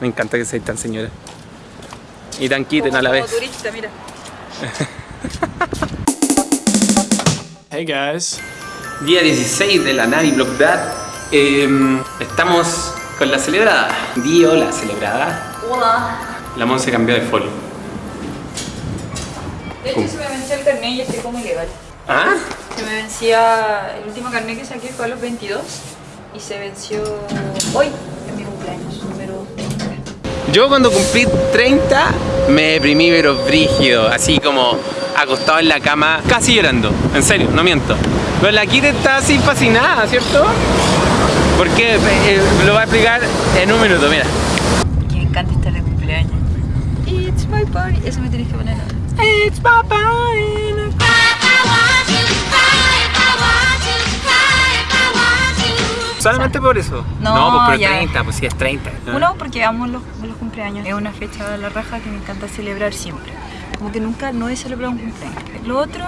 Me encanta que seas tan señora. Y tan quiten a la vez. turista, mira. Hey guys. Día 16 de la Navi Block Dad. Em, estamos con la celebrada. Dio la celebrada. Hola. La Mon se cambió de folio. De hecho, se me venció el carnet y estoy como ilegal. ¿Ah? Se me vencía, el último carnet que saqué fue a los 22 y se venció hoy, en mi cumpleaños, número 30. Yo cuando cumplí 30 me deprimí pero brígido, así como acostado en la cama, casi llorando, en serio, no miento. Pero la Kira está así fascinada, ¿cierto? Porque eh, lo va a explicar en un minuto, mira. Que me encanta estar de cumpleaños. It's my party. Eso me tienes que poner ahora. It's my party. Solamente por eso. No, pues pero ya. 30, pues sí es 30. Uno, porque amo los, los cumpleaños. Es una fecha de la raja que me encanta celebrar siempre. Como que nunca no he celebrado un cumpleaños. Lo otro,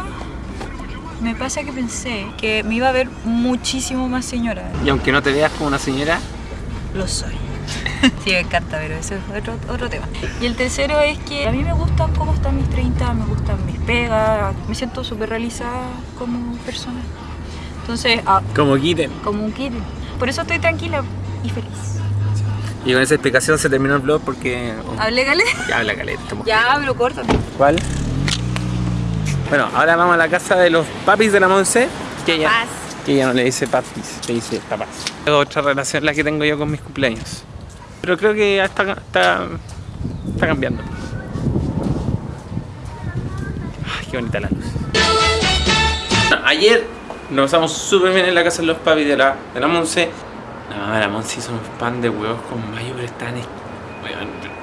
me pasa que pensé que me iba a ver muchísimo más señora. Y aunque no te veas como una señora, Lo soy. Sí, me encanta, pero eso es otro, otro tema. Y el tercero es que a mí me gustan cómo están mis 30, me gustan mis pegas, me siento súper realizada como persona. Entonces, ah, como quiten. como un kid. Por eso estoy tranquila y feliz. Y con esa explicación se terminó el vlog porque... ¿Hablé, Gale? Ya habla estamos- Ya, pero córtate. ¿Cuál? Bueno, ahora vamos a la casa de los papis de la Monse. Que ella, Papás. que ella no le dice papis, le dice papás. Es otra relación la que tengo yo con mis cumpleaños. Pero creo que ya está, está, está cambiando. Ay, qué bonita la luz. Ayer nos pasamos súper bien en la casa de los papis de la, de la Monse. No, la Monse hizo un pan de huevos con mayo, pero están.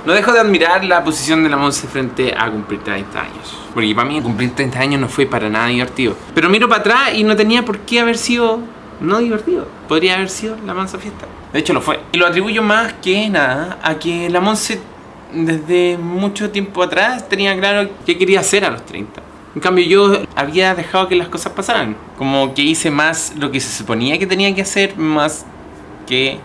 No dejo de admirar la posición de la Monse frente a cumplir 30 años. Porque para mí cumplir 30 años no fue para nada divertido. Pero miro para atrás y no tenía por qué haber sido no divertido. Podría haber sido la mansa fiesta. De hecho lo fue. Y lo atribuyo más que nada a que la Monse desde mucho tiempo atrás tenía claro qué quería hacer a los 30. En cambio yo había dejado que las cosas pasaran. Como que hice más lo que se suponía que tenía que hacer más que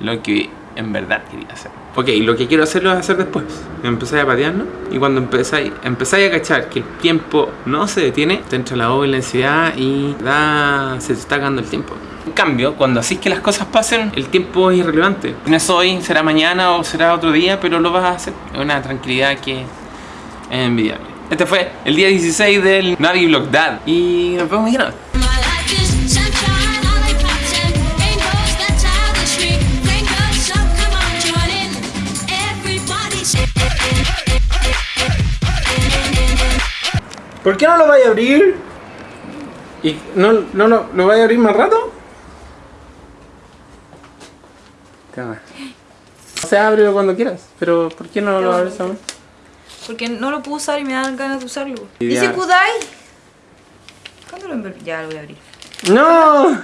lo que en verdad quería hacer. Ok, lo que quiero hacer lo voy a hacer después. Empezáis a patear, ¿no? Y cuando empezáis, empezáis a cachar que el tiempo no se detiene, te entra la obra y la ansiedad y da, se te está acabando el tiempo. En cambio, cuando así que las cosas pasen, el tiempo es irrelevante. No es hoy, será mañana o será otro día, pero lo vas a hacer. Es una tranquilidad que es envidiable. Este fue el día 16 del Navi Block Dad. Y nos vemos mañana. ¿Por qué no lo vaya a abrir? ¿Y no, no, no lo vaya a abrir más rato? Sea, ábrelo cuando quieras, pero ¿por qué no lo abres aún? Porque no lo puedo usar y me dan ganas de usarlo. Y ¿Dice ya. Kudai? ¿Cuándo lo? Ya lo voy a abrir. ¡No!